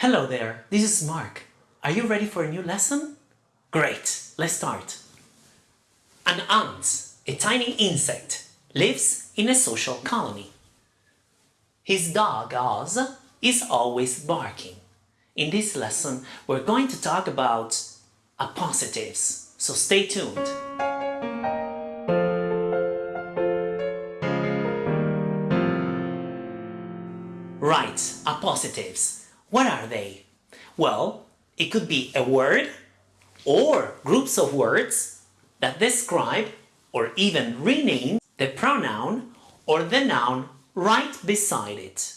Hello there, this is Mark. Are you ready for a new lesson? Great, let's start. An ant, a tiny insect, lives in a social colony. His dog, Oz, is always barking. In this lesson, we're going to talk about appositives, so stay tuned. Right, appositives. What are they? Well, it could be a word or groups of words that describe or even rename the pronoun or the noun right beside it.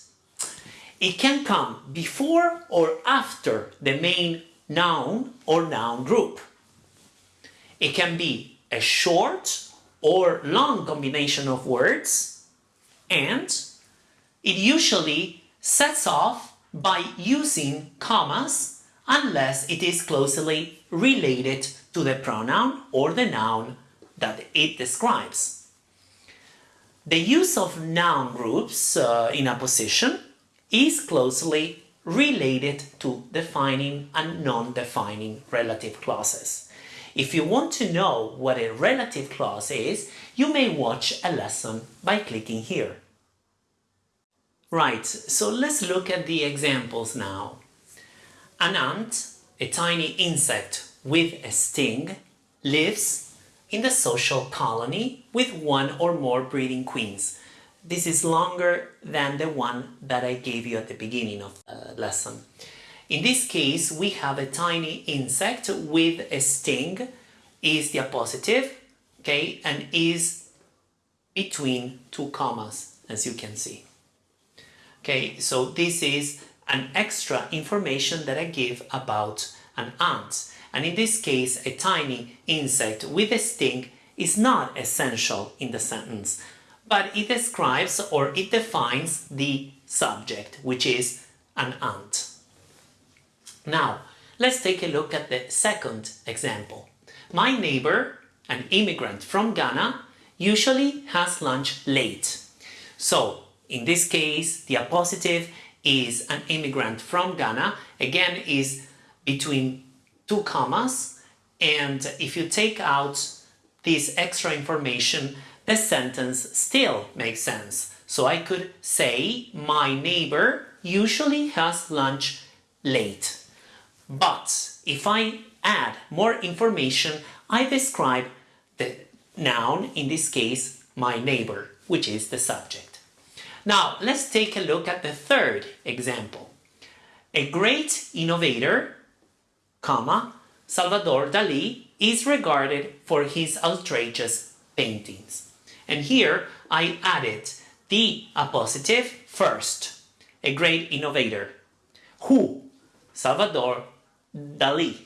It can come before or after the main noun or noun group. It can be a short or long combination of words and it usually sets off by using commas unless it is closely related to the pronoun or the noun that it describes. The use of noun groups uh, in position is closely related to defining and non-defining relative clauses. If you want to know what a relative clause is, you may watch a lesson by clicking here. Right, so let's look at the examples now. An ant, a tiny insect with a sting, lives in the social colony with one or more breeding queens. This is longer than the one that I gave you at the beginning of the lesson. In this case, we have a tiny insect with a sting, is the appositive, okay, and is between two commas, as you can see. Okay, so this is an extra information that I give about an ant. And in this case, a tiny insect with a sting is not essential in the sentence, but it describes or it defines the subject, which is an ant. Now, let's take a look at the second example. My neighbor, an immigrant from Ghana, usually has lunch late. So, in this case, the appositive is an immigrant from Ghana, again is between two commas, and if you take out this extra information, the sentence still makes sense. So I could say, my neighbor usually has lunch late. But if I add more information, I describe the noun, in this case, my neighbor, which is the subject. Now, let's take a look at the third example. A great innovator, comma, Salvador Dali is regarded for his outrageous paintings. And here I added the appositive first. A great innovator. Who? Salvador Dali.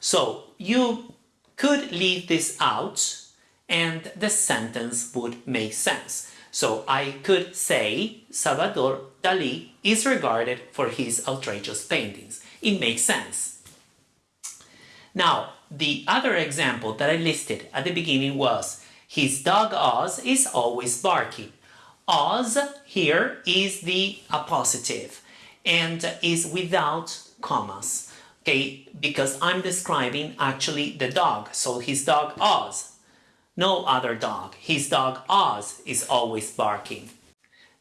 So you could leave this out and the sentence would make sense. So I could say Salvador Dali is regarded for his outrageous paintings. It makes sense. Now, the other example that I listed at the beginning was his dog Oz is always barking. Oz here is the appositive and is without commas. Okay, because I'm describing actually the dog. So his dog Oz no other dog. His dog Oz is always barking.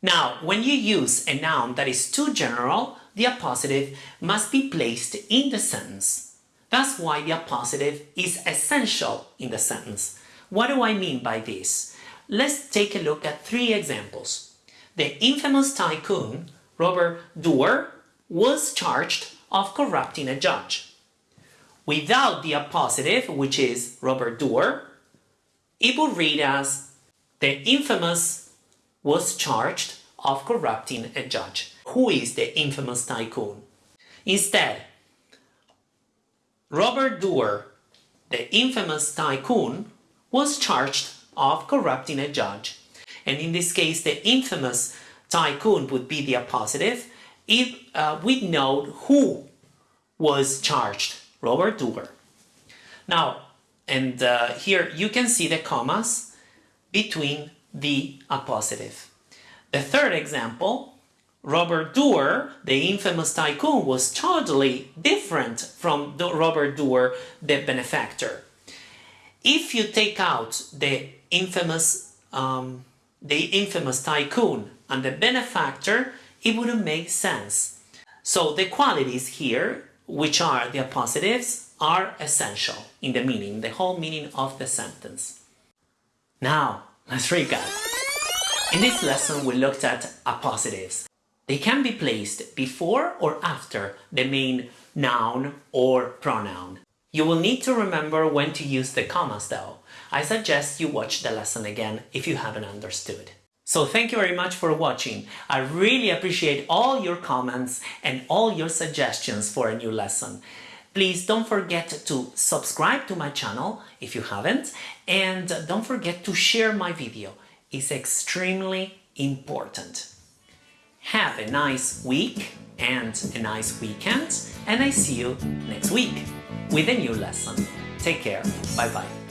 Now, when you use a noun that is too general, the appositive must be placed in the sentence. That's why the appositive is essential in the sentence. What do I mean by this? Let's take a look at three examples. The infamous tycoon, Robert Doer, was charged of corrupting a judge. Without the appositive, which is Robert Doer, read as the infamous was charged of corrupting a judge. Who is the infamous tycoon? Instead, Robert Doer, the infamous tycoon, was charged of corrupting a judge. And in this case, the infamous tycoon would be the appositive if uh, we know who was charged, Robert Doer. Now, and uh, here you can see the commas between the appositive. The third example, Robert Doer, the infamous tycoon, was totally different from Robert Doer, the benefactor. If you take out the infamous, um, the infamous tycoon and the benefactor, it wouldn't make sense. So the qualities here, which are the appositives, are essential in the meaning, the whole meaning of the sentence. Now, let's recap. In this lesson we looked at appositives. They can be placed before or after the main noun or pronoun. You will need to remember when to use the commas though. I suggest you watch the lesson again if you haven't understood. So thank you very much for watching. I really appreciate all your comments and all your suggestions for a new lesson. Please don't forget to subscribe to my channel if you haven't and don't forget to share my video. It's extremely important. Have a nice week and a nice weekend and I see you next week with a new lesson. Take care. Bye bye.